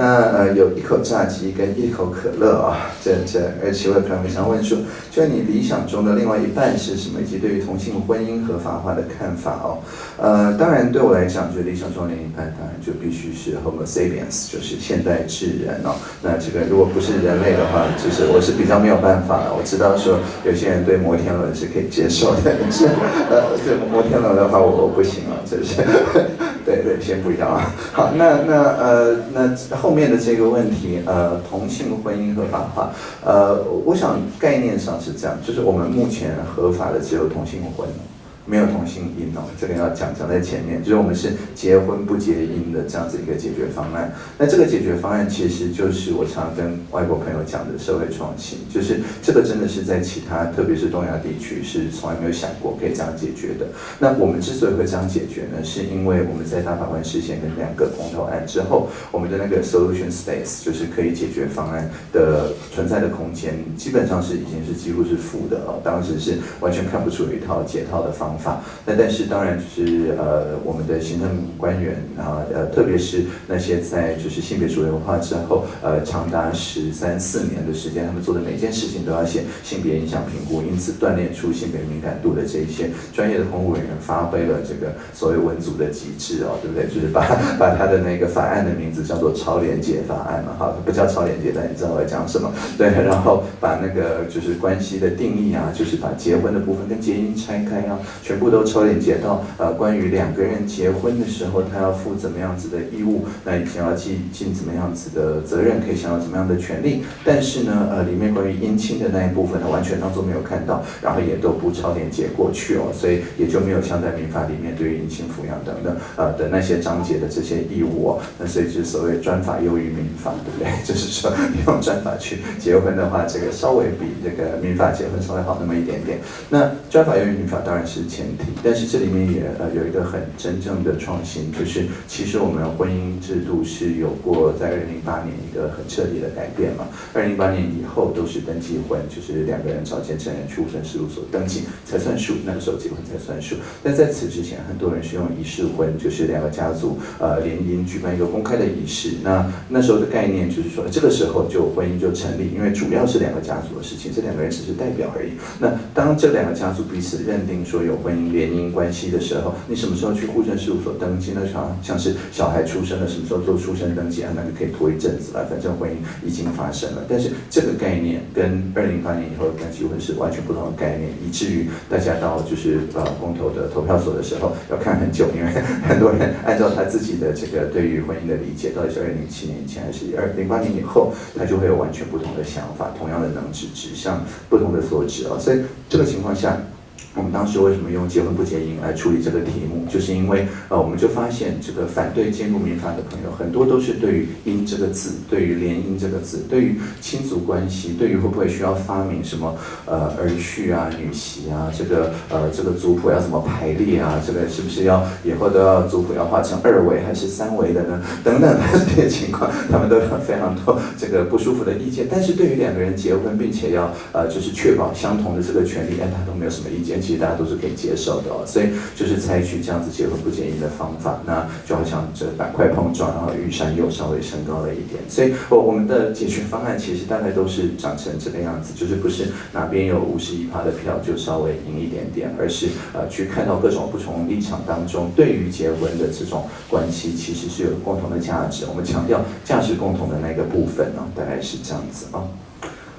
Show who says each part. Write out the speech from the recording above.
Speaker 1: 那呃有一口炸鸡跟一口可乐啊，这这而且我可能想问说，就你理想中的另外一半是什么，以及对于同性婚姻合法化的看法哦？呃，当然对我来讲，就理想中的另一半当然就必须是 Homo sapiens，就是现代智人哦。那这个如果不是人类的话，就是我是比较没有办法的。我知道说有些人对摩天轮是可以接受的，但是呃，对摩天轮的话我我不行了，这是。对对，先补一下啊。好，那那呃那后面的这个问题，呃，同性婚姻合法化，呃，我想概念上是这样，就是我们目前合法的只有同性婚。没有同性姻哦，这个要讲讲在前面，就是我们是结婚不结姻的这样子一个解决方案。那这个解决方案其实就是我常跟外国朋友讲的社会创新，就是这个真的是在其他，特别是东亚地区是从来没有想过可以这样解决的。那我们之所以会这样解决呢，是因为我们在大法官事先跟两个公投案之后，我们的那个 solution space 就是可以解决方案的存在的空间，基本上是已经是几乎是负的哦。当时是完全看不出有一套解套的方。法，那但是当然就是呃，我们的行政官员啊，呃，特别是那些在就是性别主流化之后，呃，长达十三四年的时间，他们做的每件事情都要写性别影响评估，因此锻炼出性别敏感度的这一些专业的公务人员，发挥了这个所谓文组的极致哦，对不对？就是把把他的那个法案的名字叫做超连结法案嘛，哈，不叫超连结，但你知道我在讲什么？对，然后把那个就是关系的定义啊，就是把结婚的部分跟结姻拆开啊。全部都抽连接到呃，关于两个人结婚的时候，他要负怎么样子的义务，那以前要尽尽怎么样子的责任，可以享有怎么样的权利。但是呢，呃，里面关于姻亲的那一部分他，完全当做没有看到，然后也都不超连接过去哦，所以也就没有像在民法里面对于姻亲抚养等等呃的那些章节的这些义务哦。那所以就是所谓专法优于民法，对不对？就是说用专法去结婚的话，这个稍微比这个民法结婚稍微好那么一点点。那专法优于民法当然是。前提，但是这里面也呃有一个很真正的创新，就是其实我们婚姻制度是有过在二零零八年一个很彻底的改变嘛。二零零八年以后都是登记婚，就是两个人找见证人去户政事务所登记才算数，那个时候结婚才算数。但在此之前，很多人是用仪式婚，就是两个家族呃联姻举办一个公开的仪式。那那时候的概念就是说，这个时候就婚姻就成立，因为主要是两个家族的事情，这两个人只是代表而已。那当这两个家族彼此认定说有婚姻联姻关系的时候，你什么时候去户政事务所登记呢？像像是小孩出生了，什么时候做出生登记啊？那就可以拖一阵子了。反正婚姻已经发生了，但是这个概念跟二零零八年以后登记婚是完全不同的概念，以至于大家到就是呃公投的投票所的时候要看很久，因为很多人按照他自己的这个对于婚姻的理解，到底是二零零七年以前还是二零八年以后，他就会有完全不同的想法。同样的能指指向不同的所指啊，所以这个情况下。我们当时为什么用结婚不结姻来处理这个题目？就是因为呃，我们就发现这个反对进入民法的朋友，很多都是对于“姻”这个字，对于“联姻”这个字，对于亲族关系，对于会不会需要发明什么呃儿婿啊、女婿啊，这个呃这个族谱要怎么排列啊？这个是不是要以后都要族谱要画成二维还是三维的呢？等等这些情况，他们都有非常多这个不舒服的意见。但是对于两个人结婚，并且要呃就是确保相同的这个权利，哎，他都没有什么意见。其实大家都是可以接受的哦，所以就是采取这样子结婚不结姻的方法，那就好像这板块碰撞，然后玉山又稍微升高了一点。所以，我我们的解决方案其实大概都是长成这个样子，就是不是哪边有五十一趴的票就稍微赢一点点，而是呃去看到各种不同立场当中对于结婚的这种关系，其实是有共同的价值。我们强调价值共同的那个部分呢，大概是这样子啊。